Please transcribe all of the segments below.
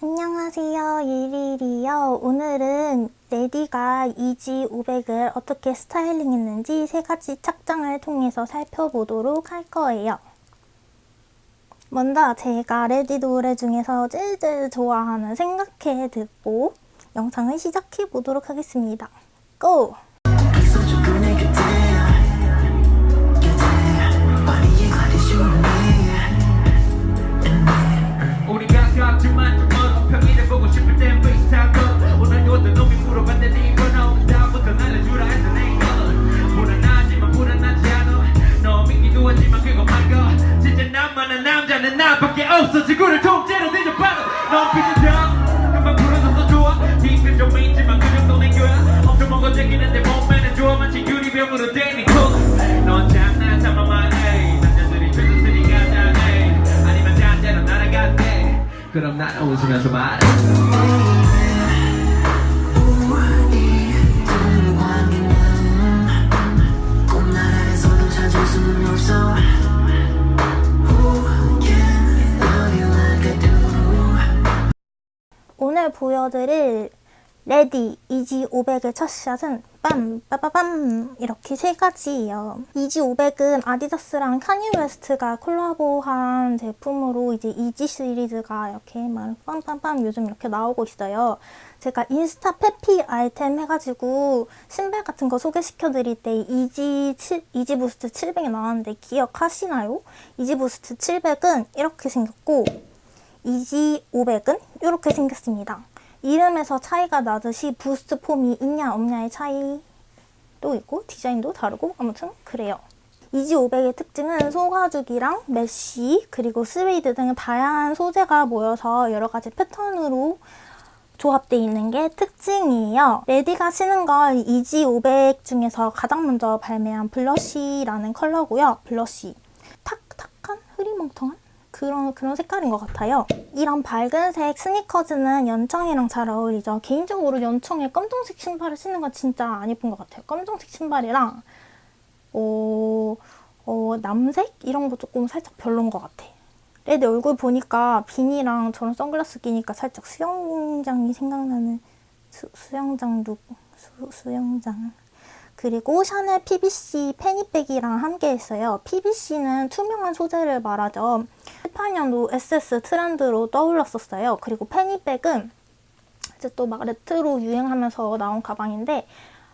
안녕하세요 일일이요. 오늘은 레디가 이지 500을 어떻게 스타일링 했는지 세 가지 착장을 통해서 살펴보도록 할 거예요. 먼저 제가 레디 노래 중에서 제일 제일 좋아하는 생각해 듣고 영상을 시작해 보도록 하겠습니다. go! 남자는 나밖에 없어. 지구를 통째로 뒤져봐도 넌 비슷해 금방 풀어줘서 좋아. 힘은 좀 있지만 그 정도 낸 거야. 엄청 먹어 제기는데 몸매는 좋아. 마치 유리병으로 잘해. 아니면 단대로 날아갔대 그럼 난 웃으면서 말해 오늘 보여드릴 레디 이지 500의 착샷은 빰 빠바밤 이렇게 세 가지예요. 이지 500은 아디다스랑 카니 웨스트가 콜라보한 제품으로 이제 이지 시리즈가 이렇게 막 빰빰빰 요즘 이렇게 나오고 있어요. 제가 인스타 패피 아이템 해가지고 신발 같은 거 소개시켜 드릴 때 이지 7, 이지 부스트 700이 나왔는데 기억하시나요? 이지 부스트 700은 이렇게 생겼고 이지 500은 이렇게 생겼습니다. 이름에서 차이가 나듯이 부스트 foam이 있냐 없냐의 차이도 있고 디자인도 다르고 아무튼 그래요. 이지 500의 특징은 소가죽이랑 메쉬 그리고 스웨이드 등 다양한 소재가 모여서 여러 가지 패턴으로 조합되어 있는 게 특징이에요. 레디가 쓰는 건 이지 500 중에서 가장 먼저 발매한 blush라는 컬러고요. blush. 탁탁한 흐리멍텅한 그런 그런 색깔인 것 같아요. 이런 밝은색 스니커즈는 연청이랑 잘 어울리죠. 개인적으로 연청에 검정색 신발을 신는 건 진짜 안 예쁜 것 같아요. 검정색 신발이랑 어, 어, 남색 이런 거 조금 살짝 별론 것 같아. 레디 얼굴 보니까 비니랑 저런 선글라스 끼니까 살짝 수영장이 생각나는 수, 수영장 룩 수, 수영장 그리고 샤넬 PVC fanny bag이랑 함께 했어요. PVC는 투명한 소재를 말하죠. 18년도 SS 트렌드로 떠올랐었어요. 그리고 fanny bag은 이제 또 막 레트로 유행하면서 나온 가방인데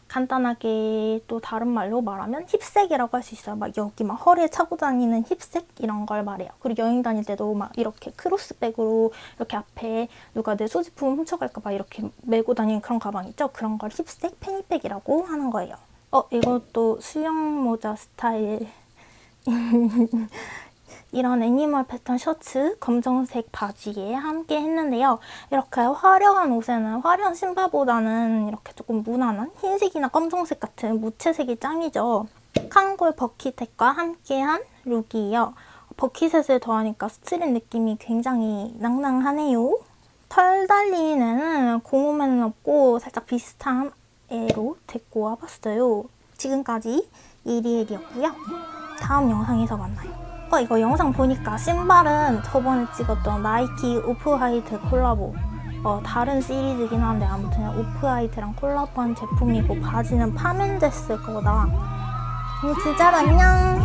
간단하게 또 다른 말로 말하면 힙색이라고 할 수 있어요. 막 여기 막 허리에 차고 다니는 힙색 이런 걸 말해요. 그리고 여행 다닐 때도 막 이렇게 크로스백으로 이렇게 앞에 누가 내 소지품 훔쳐갈까 봐 이렇게 메고 다니는 그런 가방 있죠? 그런 걸 힙색 fanny bag이라고 하는 거예요. 어, 이것도 수영 모자 스타일. 이런 animal 패턴 셔츠, 검정색 바지에 함께 했는데요. 이렇게 화려한 옷에는 화려한 신발보다는 이렇게 조금 무난한 흰색이나 검정색 같은 무채색이 짱이죠. 캉골 bucket hat과 함께한 룩이에요. bucket hat을 더하니까 street 느낌이 굉장히 낭낭하네요. 털 달린 애는 고무맨은 없고 살짝 비슷한 애로 데리고 와봤어요. 지금까지 이리엘이었고요. 다음 영상에서 만나요. 어 이거 영상 보니까 신발은 저번에 찍었던 나이키 오프화이트 콜라보 어, 다른 시리즈긴 한데 아무튼 오프화이트랑 콜라보한 제품이고 바지는 파멘데스 거다. 음, 진짜로 안녕.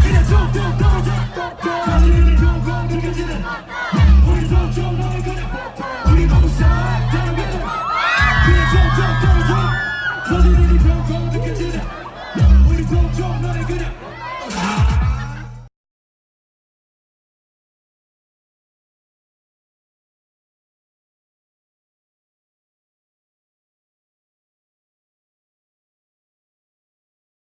그래, go, they can do that. 우리 동족 너를 그냥